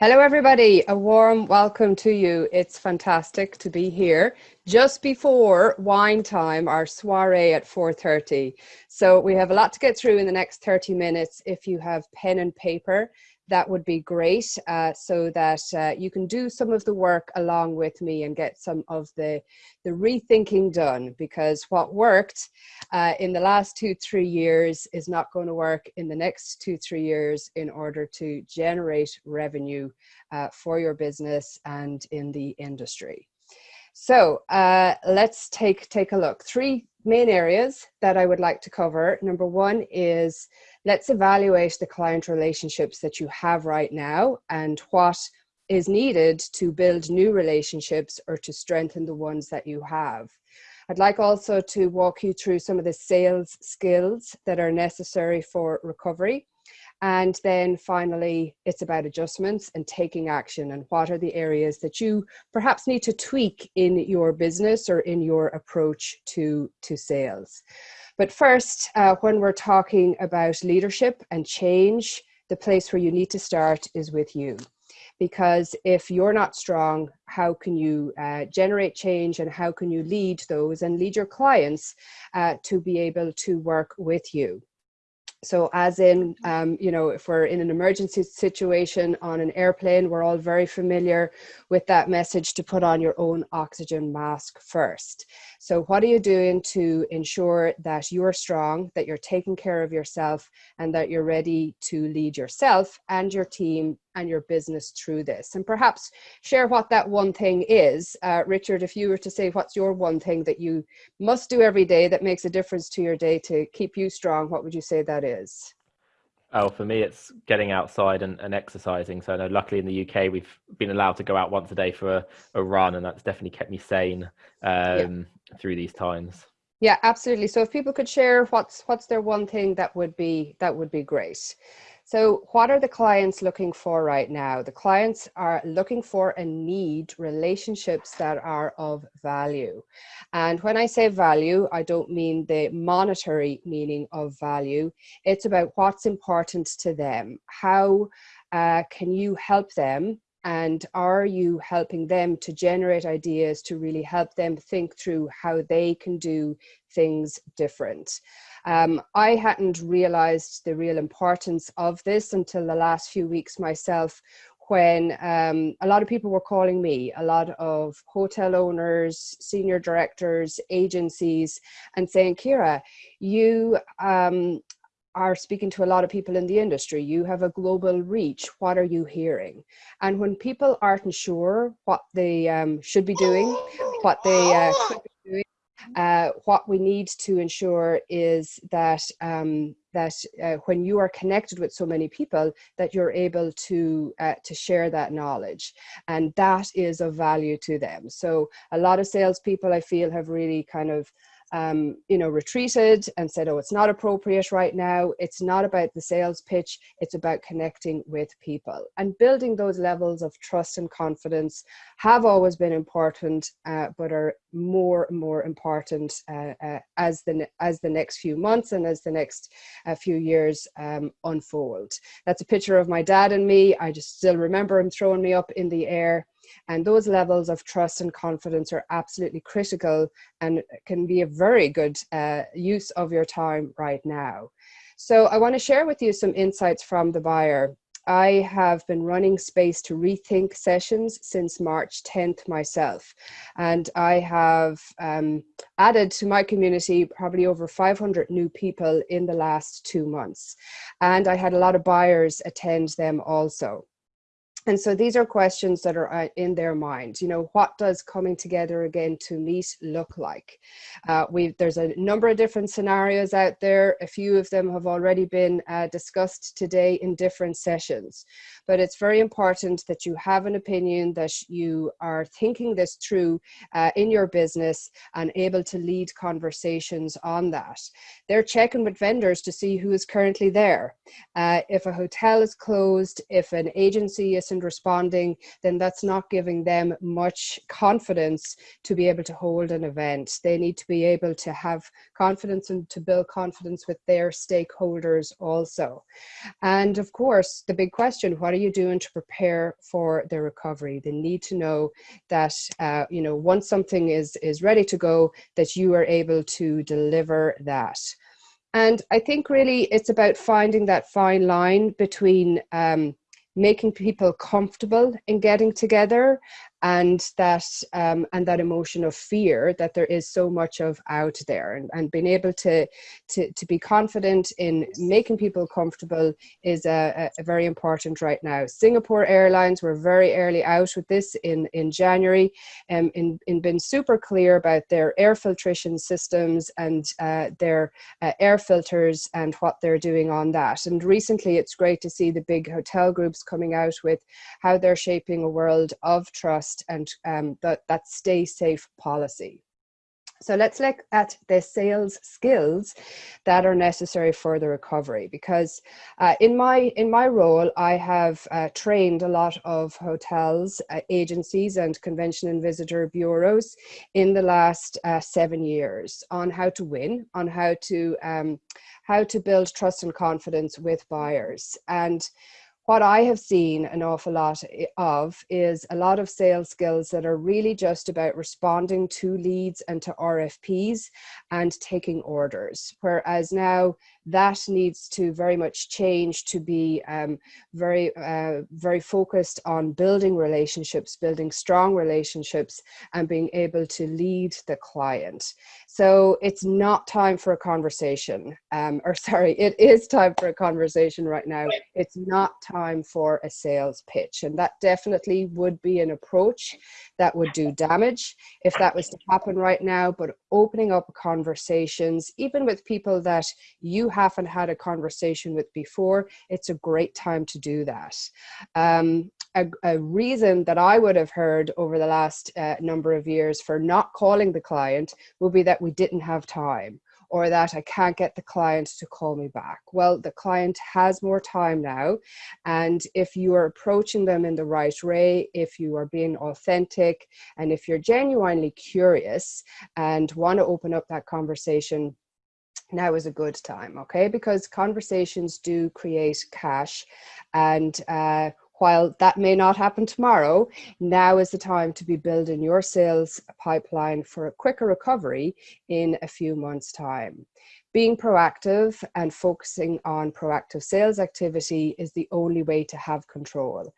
Hello, everybody. A warm welcome to you. It's fantastic to be here just before wine time, our soiree at 4.30. So we have a lot to get through in the next 30 minutes. If you have pen and paper, that would be great uh, so that uh, you can do some of the work along with me and get some of the, the rethinking done because what worked uh, in the last two, three years is not going to work in the next two, three years in order to generate revenue uh, for your business and in the industry. So uh, let's take, take a look. Three main areas that I would like to cover. Number one is let's evaluate the client relationships that you have right now and what is needed to build new relationships or to strengthen the ones that you have. I'd like also to walk you through some of the sales skills that are necessary for recovery and then finally, it's about adjustments and taking action and what are the areas that you perhaps need to tweak in your business or in your approach to, to sales. But first, uh, when we're talking about leadership and change, the place where you need to start is with you. Because if you're not strong, how can you uh, generate change and how can you lead those and lead your clients uh, to be able to work with you? So as in, um, you know, if we're in an emergency situation on an airplane, we're all very familiar with that message to put on your own oxygen mask first. So what are you doing to ensure that you're strong, that you're taking care of yourself and that you're ready to lead yourself and your team and your business through this and perhaps share what that one thing is uh, richard if you were to say what's your one thing that you must do every day that makes a difference to your day to keep you strong what would you say that is Oh, for me, it's getting outside and, and exercising. So, I know, luckily in the UK, we've been allowed to go out once a day for a, a run, and that's definitely kept me sane um, yeah. through these times. Yeah, absolutely. So, if people could share what's what's their one thing, that would be that would be great. So what are the clients looking for right now? The clients are looking for and need relationships that are of value. And when I say value, I don't mean the monetary meaning of value. It's about what's important to them. How uh, can you help them and are you helping them to generate ideas to really help them think through how they can do things different? Um, I hadn't realized the real importance of this until the last few weeks myself when um, a lot of people were calling me, a lot of hotel owners, senior directors, agencies, and saying, Kira, you um, are speaking to a lot of people in the industry. You have a global reach. What are you hearing? And when people aren't sure what they um, should be doing, what they uh, be doing, uh, what we need to ensure is that um, that uh, when you are connected with so many people, that you're able to uh, to share that knowledge, and that is of value to them. So a lot of salespeople, I feel, have really kind of um, you know, retreated and said, oh, it's not appropriate right now. It's not about the sales pitch. It's about connecting with people and building those levels of trust and confidence have always been important, uh, but are more and more important uh, uh, as the as the next few months and as the next uh, few years um, unfold. That's a picture of my dad and me. I just still remember him throwing me up in the air and those levels of trust and confidence are absolutely critical and can be a very good uh, use of your time right now. So I want to share with you some insights from the buyer. I have been running Space to Rethink sessions since March 10th myself. And I have um, added to my community probably over 500 new people in the last two months. And I had a lot of buyers attend them also. And so these are questions that are uh, in their minds. You know, what does coming together again to meet look like? Uh, we there's a number of different scenarios out there. A few of them have already been uh, discussed today in different sessions. But it's very important that you have an opinion, that you are thinking this through uh, in your business and able to lead conversations on that. They're checking with vendors to see who is currently there. Uh, if a hotel is closed, if an agency is isn't responding, then that's not giving them much confidence to be able to hold an event. They need to be able to have confidence and to build confidence with their stakeholders also. And of course, the big question, what are you doing to prepare for the recovery? They need to know that, uh, you know, once something is, is ready to go, that you are able to deliver that. And I think really it's about finding that fine line between um, making people comfortable in getting together and that um, and that emotion of fear that there is so much of out there and, and being able to, to to be confident in making people comfortable is a, a, very important right now. Singapore airlines were very early out with this in in january and um, in, in been super clear about their air filtration systems and uh, their uh, air filters and what they're doing on that. And recently it's great to see the big hotel groups coming out with how they're shaping a world of trust and um, that, that stay safe policy. So let's look at the sales skills that are necessary for the recovery because uh, in my in my role I have uh, trained a lot of hotels, uh, agencies and convention and visitor bureaus in the last uh, seven years on how to win, on how to um, how to build trust and confidence with buyers and what I have seen an awful lot of is a lot of sales skills that are really just about responding to leads and to RFPs and taking orders. Whereas now that needs to very much change to be um, very, uh, very focused on building relationships, building strong relationships, and being able to lead the client. So it's not time for a conversation, um, or sorry, it is time for a conversation right now. It's not time for a sales pitch. And that definitely would be an approach that would do damage if that was to happen right now. But opening up conversations, even with people that you haven't had a conversation with before, it's a great time to do that. Um, a, a, reason that I would have heard over the last uh, number of years for not calling the client would be that we didn't have time or that I can't get the client to call me back. Well, the client has more time now. And if you are approaching them in the right way, if you are being authentic, and if you're genuinely curious and want to open up that conversation, now is a good time, okay? Because conversations do create cash and uh, while that may not happen tomorrow, now is the time to be building your sales pipeline for a quicker recovery in a few months time. Being proactive and focusing on proactive sales activity is the only way to have control.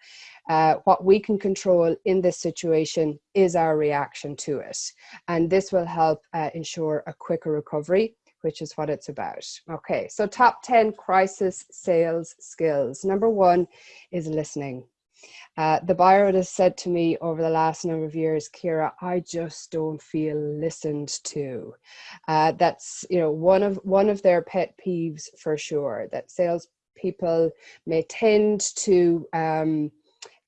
Uh, what we can control in this situation is our reaction to it. And this will help uh, ensure a quicker recovery which is what it's about. Okay, so top 10 crisis sales skills. Number one is listening. Uh, the buyer has said to me over the last number of years, Kira, I just don't feel listened to. Uh, that's you know one of one of their pet peeves for sure. That sales people may tend to um,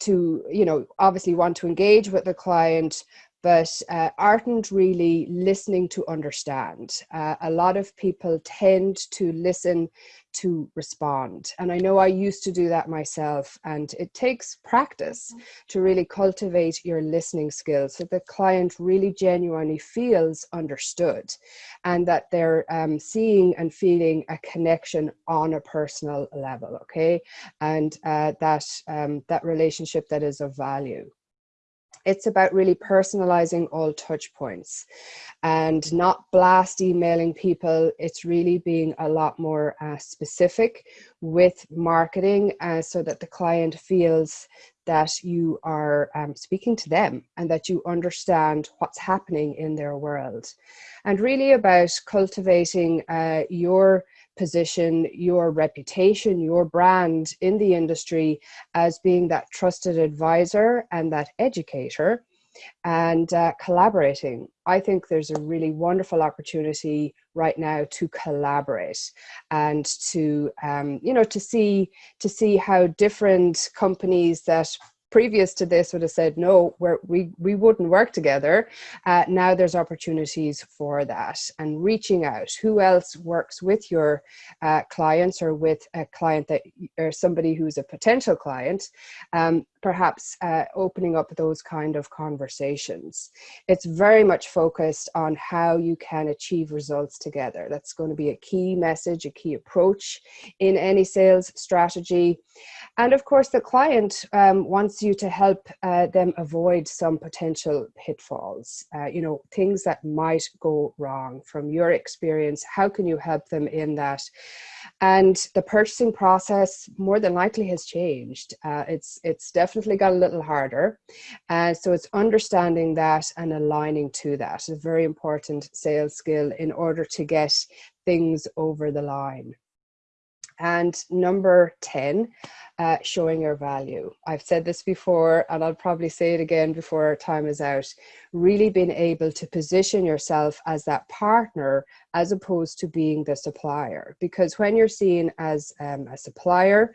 to you know obviously want to engage with the client but uh, aren't really listening to understand. Uh, a lot of people tend to listen to respond. And I know I used to do that myself, and it takes practice to really cultivate your listening skills so the client really genuinely feels understood and that they're um, seeing and feeling a connection on a personal level, okay? And uh, that, um, that relationship that is of value it's about really personalizing all touch points and not blast emailing people. It's really being a lot more uh, specific with marketing uh, so that the client feels that you are um, speaking to them and that you understand what's happening in their world. And really about cultivating uh, your position your reputation, your brand in the industry as being that trusted advisor and that educator and uh, collaborating. I think there's a really wonderful opportunity right now to collaborate and to um, you know to see to see how different companies that previous to this would have said no we we wouldn't work together. Uh, now there's opportunities for that and reaching out. Who else works with your uh, clients or with a client that or somebody who's a potential client? Um, perhaps uh, opening up those kind of conversations. It's very much focused on how you can achieve results together. That's going to be a key message, a key approach in any sales strategy. And of course, the client um, wants you to help uh, them avoid some potential pitfalls, uh, you know, things that might go wrong from your experience. How can you help them in that? And the purchasing process more than likely has changed. Uh, it's, it's definitely got a little harder. Uh, so it's understanding that and aligning to that. a very important sales skill in order to get things over the line. And number 10, uh, showing your value. I've said this before, and I'll probably say it again before our time is out. Really being able to position yourself as that partner as opposed to being the supplier. Because when you're seen as um, a supplier,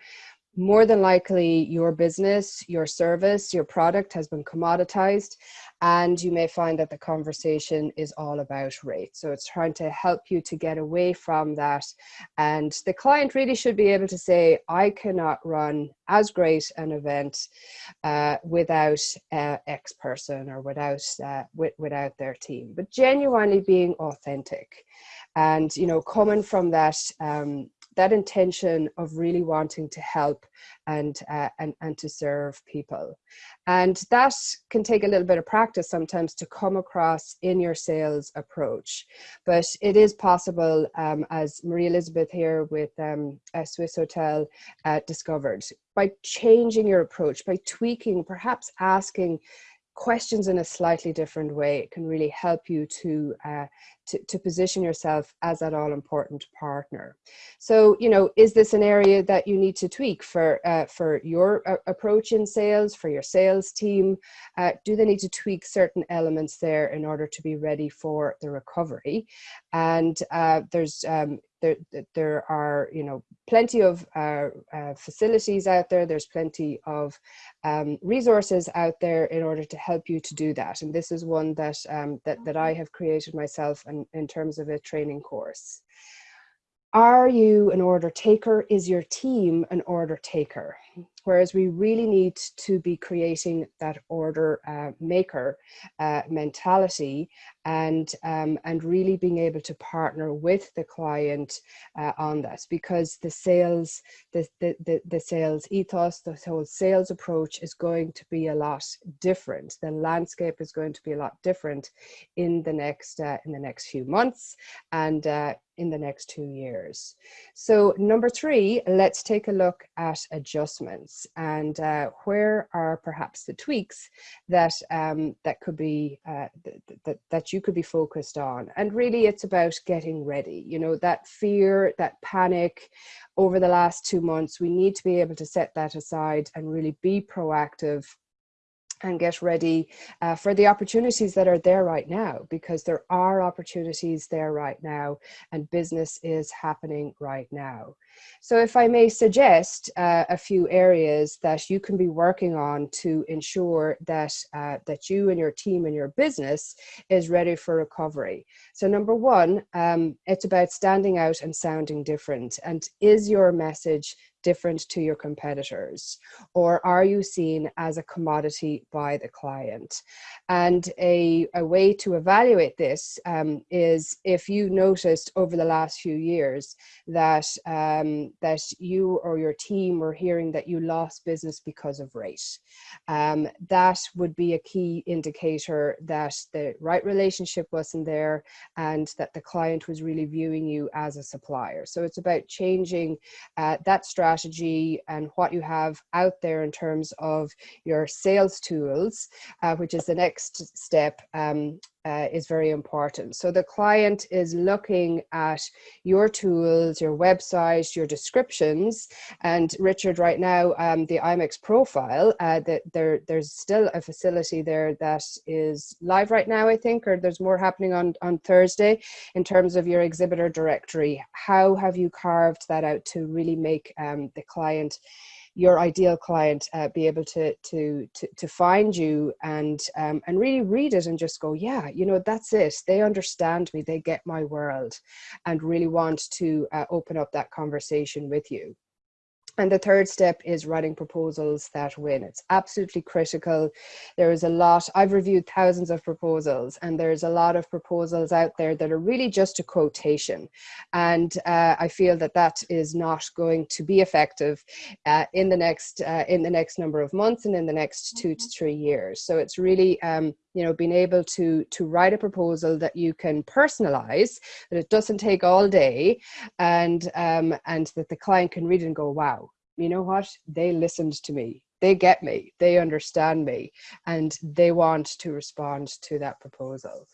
more than likely your business, your service, your product has been commoditized and you may find that the conversation is all about rate. So it's trying to help you to get away from that. And the client really should be able to say, I cannot run as great an event uh, without uh, X person or without, uh, without their team, but genuinely being authentic and, you know, coming from that um, that intention of really wanting to help and, uh, and, and to serve people. And that can take a little bit of practice sometimes to come across in your sales approach. But it is possible, um, as Marie Elizabeth here with um, Swissôtel uh, discovered, by changing your approach, by tweaking, perhaps asking questions in a slightly different way it can really help you to, uh, to, to position yourself as that all important partner. So, you know, is this an area that you need to tweak for, uh, for your uh, approach in sales, for your sales team? Uh, do they need to tweak certain elements there in order to be ready for the recovery? And uh, there's, um, there, there are you know plenty of uh, uh, facilities out there. There's plenty of um, resources out there in order to help you to do that. And this is one that um, that, that I have created myself in, in terms of a training course are you an order taker? Is your team an order taker? Whereas we really need to be creating that order uh, maker uh, mentality and um, and really being able to partner with the client uh, on that because the sales the, the, the, the sales ethos the whole sales approach is going to be a lot different. The landscape is going to be a lot different in the next uh, in the next few months and uh, in the next two years. So number three, let's take a look at adjustments and uh, where are perhaps the tweaks that um, that could be uh, that, that you could be focused on. And really it's about getting ready, you know, that fear, that panic over the last two months, we need to be able to set that aside and really be proactive and get ready uh, for the opportunities that are there right now because there are opportunities there right now and business is happening right now. So if I may suggest uh, a few areas that you can be working on to ensure that, uh, that you and your team and your business is ready for recovery. So number one, um, it's about standing out and sounding different. And is your message different to your competitors? Or are you seen as a commodity by the client? And a, a way to evaluate this um, is if you noticed over the last few years that um, um, that you or your team were hearing that you lost business because of rate. Um, that would be a key indicator that the right relationship wasn't there and that the client was really viewing you as a supplier. So it's about changing uh, that strategy and what you have out there in terms of your sales tools, uh, which is the next step um, uh, is very important. So the client is looking at your tools, your website, your descriptions, and Richard, right now, um, the IMEX profile, uh, that there, there's still a facility there that is live right now, I think, or there's more happening on, on Thursday in terms of your exhibitor directory. How have you carved that out to really make um, the client your ideal client uh, be able to, to, to, to find you and, um, and really read it and just go, yeah, you know, that's it. They understand me, they get my world and really want to uh, open up that conversation with you. And the third step is writing proposals that win. It's absolutely critical. There is a lot, I've reviewed thousands of proposals, and there's a lot of proposals out there that are really just a quotation. And uh, I feel that that is not going to be effective uh, in the next uh, in the next number of months and in the next two to three years. So it's really um, you know being able to to write a proposal that you can personalize, that it doesn't take all day, and um, and that the client can read and go, wow, you know what? They listened to me. They get me. They understand me. And they want to respond to that proposal.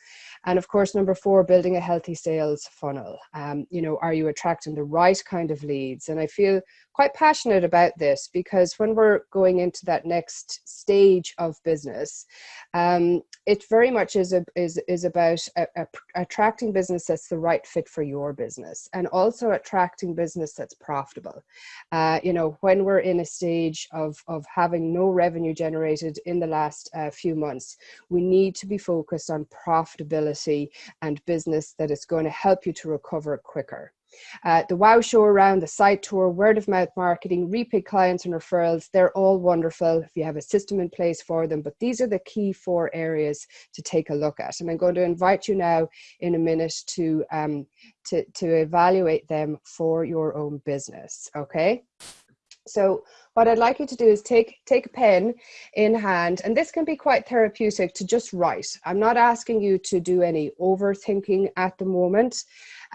And of course, number four, building a healthy sales funnel. Um, you know, are you attracting the right kind of leads? And I feel quite passionate about this because when we're going into that next stage of business, um, it very much is a, is is about a, a, attracting business that's the right fit for your business, and also attracting business that's profitable. Uh, you know, when we're in a stage of of having no revenue generated in the last uh, few months, we need to be focused on profitability and business that is going to help you to recover quicker. Uh, the WOW show around, the site tour, word of mouth marketing, repeat clients and referrals, they're all wonderful if you have a system in place for them. But these are the key four areas to take a look at. And I'm going to invite you now in a minute to, um, to, to evaluate them for your own business, okay? So what I'd like you to do is take, take a pen in hand, and this can be quite therapeutic to just write. I'm not asking you to do any overthinking at the moment.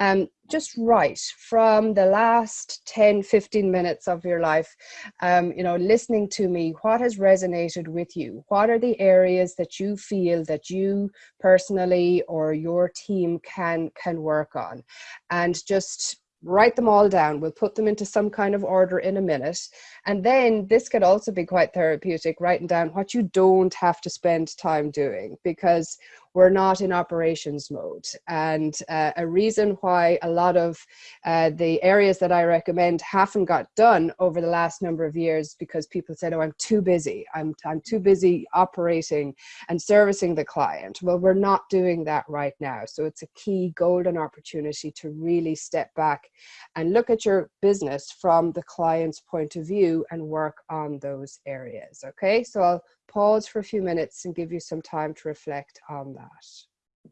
Um, just write from the last 10, 15 minutes of your life, um, you know, listening to me, what has resonated with you? What are the areas that you feel that you personally or your team can, can work on? And just write them all down. We'll put them into some kind of order in a minute. And then this could also be quite therapeutic, writing down what you don't have to spend time doing because we're not in operations mode. And uh, a reason why a lot of uh, the areas that I recommend haven't got done over the last number of years because people said, oh, I'm too busy. I'm, I'm too busy operating and servicing the client. Well, we're not doing that right now. So it's a key golden opportunity to really step back and look at your business from the client's point of view and work on those areas. Okay, so I'll pause for a few minutes and give you some time to reflect on that.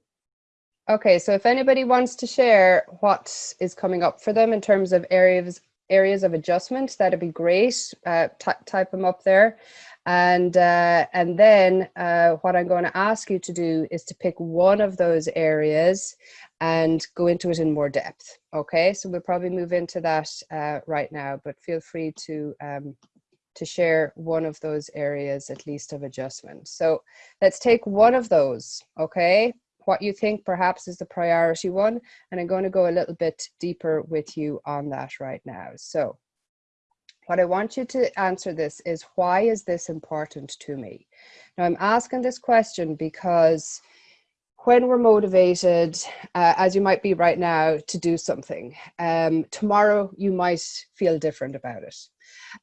Okay, so if anybody wants to share what is coming up for them in terms of areas areas of adjustment, that'd be great. Uh, type them up there. And, uh, and then uh, what I'm going to ask you to do is to pick one of those areas and go into it in more depth. Okay, so we'll probably move into that uh, right now, but feel free to um, to share one of those areas at least of adjustment. So let's take one of those, okay? What you think perhaps is the priority one, and I'm going to go a little bit deeper with you on that right now. So what I want you to answer this is why is this important to me? Now I'm asking this question because when we're motivated, uh, as you might be right now, to do something, um, tomorrow you might feel different about it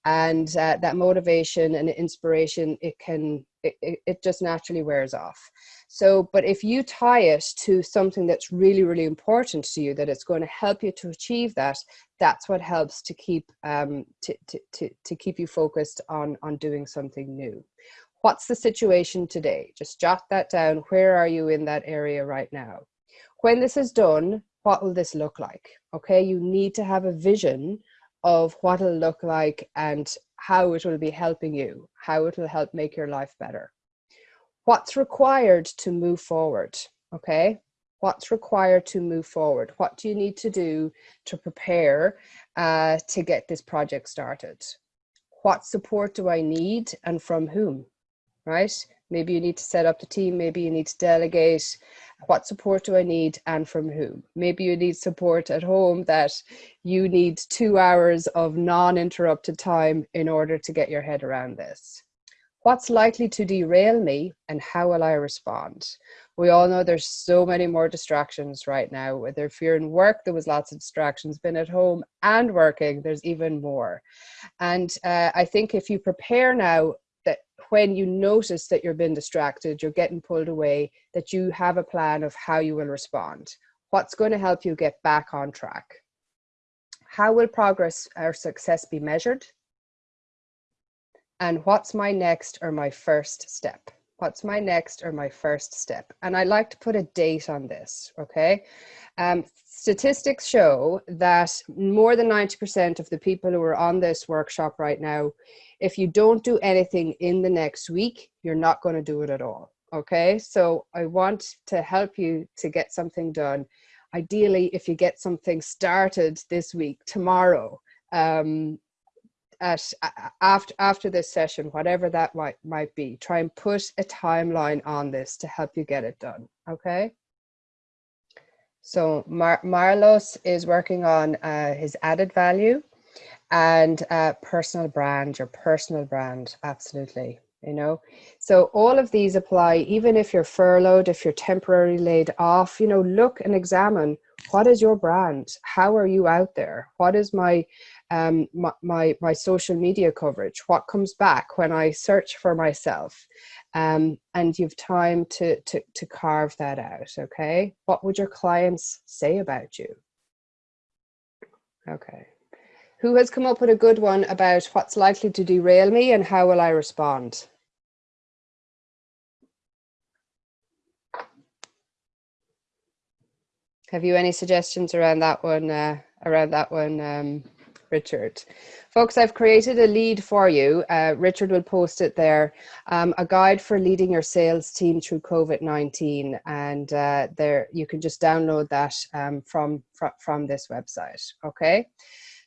and uh, that motivation and inspiration it can it, it just naturally wears off. So but if you tie it to something that's really really important to you that it's going to help you to achieve that that's what helps to keep um to, to, to, to keep you focused on on doing something new. What's the situation today? Just jot that down. Where are you in that area right now? When this is done what will this look like? Okay you need to have a vision of what it'll look like and how it will be helping you, how it will help make your life better. What's required to move forward, okay? What's required to move forward? What do you need to do to prepare uh, to get this project started? What support do I need and from whom, right? Maybe you need to set up the team, maybe you need to delegate. What support do I need and from whom? Maybe you need support at home that you need two hours of non-interrupted time in order to get your head around this. What's likely to derail me and how will I respond? We all know there's so many more distractions right now. Whether if you're in work, there was lots of distractions, been at home and working, there's even more. And uh, I think if you prepare now when you notice that you're being distracted, you're getting pulled away, that you have a plan of how you will respond. What's going to help you get back on track? How will progress or success be measured? and what's my next or my first step? What's my next or my first step? And I like to put a date on this, okay? Um, statistics show that more than 90% of the people who are on this workshop right now, if you don't do anything in the next week, you're not going to do it at all. Okay, so I want to help you to get something done. Ideally, if you get something started this week, tomorrow, um, at after after this session, whatever that might might be, try and put a timeline on this to help you get it done. Okay. So Mar Marlos is working on uh, his added value and uh, personal brand, your personal brand, absolutely. You know, so all of these apply, even if you're furloughed, if you're temporarily laid off, you know, look and examine what is your brand? How are you out there? What is my um, my, my, my, social media coverage, what comes back when I search for myself. Um, and you've time to, to, to carve that out, okay? What would your clients say about you? Okay. Who has come up with a good one about what's likely to derail me and how will I respond? Have you any suggestions around that one? Uh, around that one, um, Richard. Folks, I've created a lead for you. Uh, Richard will post it there. Um, a guide for leading your sales team through COVID-19. And uh, there you can just download that um, from, fr from this website, okay?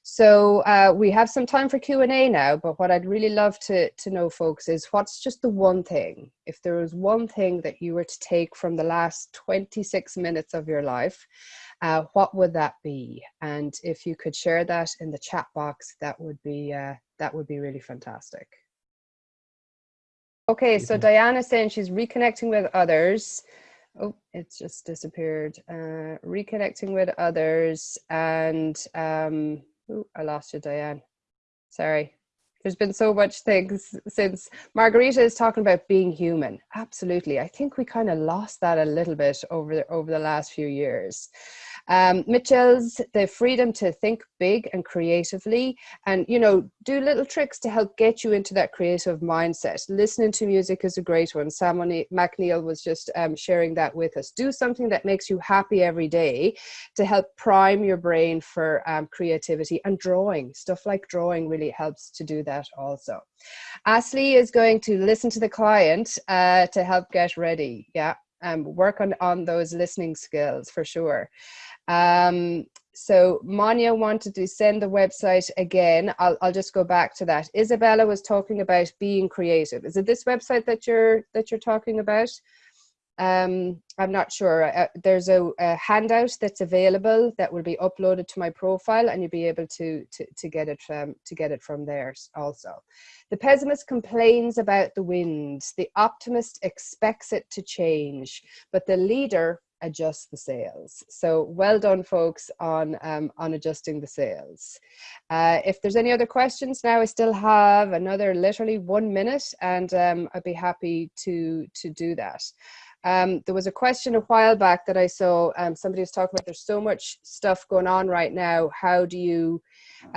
So uh, we have some time for Q&A now, but what I'd really love to, to know, folks, is what's just the one thing, if there was one thing that you were to take from the last 26 minutes of your life, uh, what would that be? And if you could share that in the chat box, that would be uh, that would be really fantastic. Okay, so Diana saying she's reconnecting with others. Oh, it's just disappeared. Uh, reconnecting with others and um, oh, I lost you, Diane. Sorry. There's been so much things since Margarita is talking about being human. Absolutely. I think we kind of lost that a little bit over the, over the last few years. Um, Mitchell's the freedom to think big and creatively and, you know, do little tricks to help get you into that creative mindset. Listening to music is a great one. Sam McNeil was just um, sharing that with us. Do something that makes you happy every day to help prime your brain for um, creativity and drawing. Stuff like drawing really helps to do that also. Ashley is going to listen to the client uh, to help get ready. Yeah, um, work on, on those listening skills for sure. Um, so Manya wanted to send the website again. I'll, I'll just go back to that. Isabella was talking about being creative. Is it this website that you're that you're talking about? Um, I'm not sure. Uh, there's a, a, handout that's available that will be uploaded to my profile, and you'll be able to to, to get it from to get it from there also. The pessimist complains about the wind. The optimist expects it to change, but the leader adjusts the sails. So well done folks on, um, on adjusting the sails. Uh, if there's any other questions now, I still have another literally one minute and um, I'd be happy to, to do that. Um, there was a question a while back that I saw um, somebody was talking about there's so much stuff going on right now. How do you,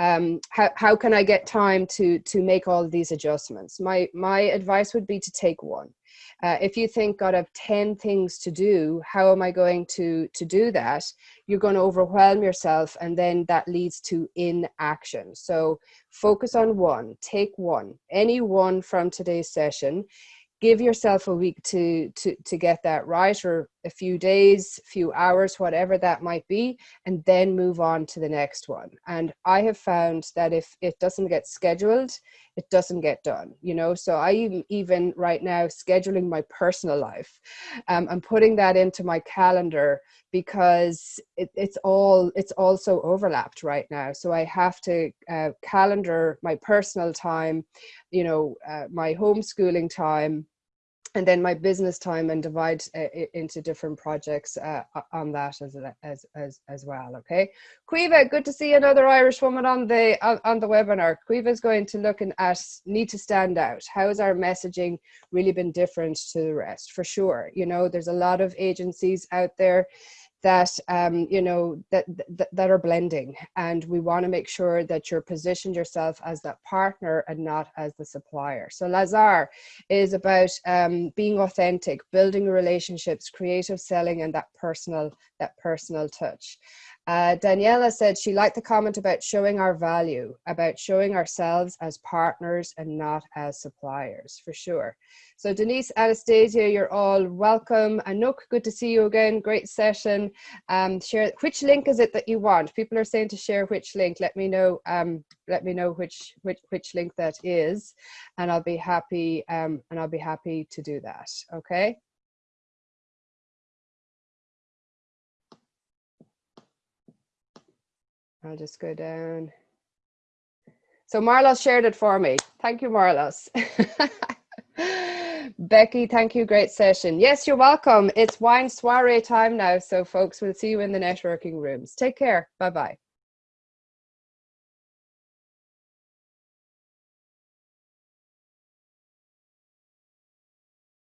um, how, how can I get time to, to make all these adjustments? My, my advice would be to take one. Uh, if you think, God, I have 10 things to do, how am I going to, to do that? You're going to overwhelm yourself and then that leads to inaction. So focus on one, take one, any one from today's session give yourself a week to to to get that right or a few days few hours whatever that might be and then move on to the next one. And i have found that if it doesn't get scheduled it doesn't get done you know? So i even even right now scheduling my personal life um, i'm putting that into my calendar because it, it's all it's also overlapped right now. So i have to uh, calendar my personal time you know uh, my homeschooling time and then my business time and divide uh, into different projects uh, on that as, as as as well okay? Quiva good to see another Irish woman on the on, on the webinar. Quiva is going to look at need to stand out. How has our messaging really been different to the rest? For sure you know there's a lot of agencies out there that um, you know that, that that are blending. And we want to make sure that you're positioned yourself as that partner and not as the supplier. So lazar is about um, being authentic building relationships creative selling and that personal that personal touch uh, Daniela said she liked the comment about showing our value, about showing ourselves as partners and not as suppliers, for sure. So Denise, Anastasia, you're all welcome. Anouk, good to see you again. Great session. Um, share which link is it that you want? People are saying to share which link. Let me know. Um, let me know which which which link that is, and I'll be happy. Um, and I'll be happy to do that. Okay. I'll just go down. So Marlos shared it for me. Thank you, Marlos. Becky, thank you. Great session. Yes, you're welcome. It's wine soiree time now. So folks, we'll see you in the networking rooms. Take care. Bye-bye.